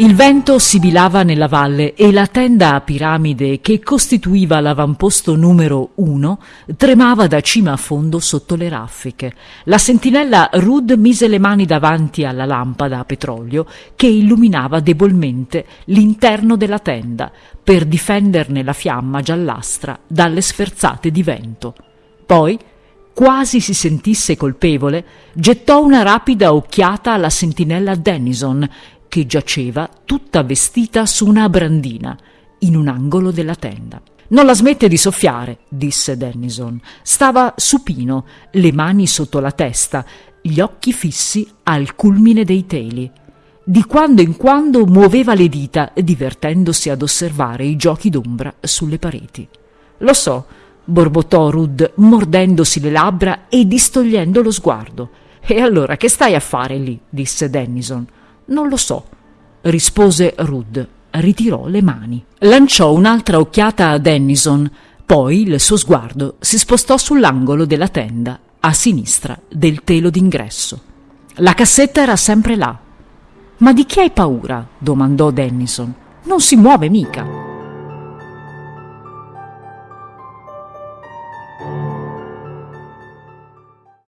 Il vento sibilava nella valle e la tenda a piramide che costituiva l'avamposto numero uno tremava da cima a fondo sotto le raffiche. La sentinella Rud mise le mani davanti alla lampada a petrolio che illuminava debolmente l'interno della tenda per difenderne la fiamma giallastra dalle sferzate di vento. Poi, quasi si sentisse colpevole, gettò una rapida occhiata alla sentinella Dennison che giaceva tutta vestita su una brandina in un angolo della tenda. Non la smette di soffiare, disse Dennison. Stava supino, le mani sotto la testa, gli occhi fissi al culmine dei teli. Di quando in quando muoveva le dita, divertendosi ad osservare i giochi d'ombra sulle pareti. Lo so, borbottò Rud, mordendosi le labbra e distogliendo lo sguardo. E allora che stai a fare lì? disse Dennison. Non lo so, rispose Rud. Ritirò le mani. Lanciò un'altra occhiata a Dennison, poi il suo sguardo si spostò sull'angolo della tenda, a sinistra del telo d'ingresso. La cassetta era sempre là. Ma di chi hai paura? domandò Dennison. Non si muove mica.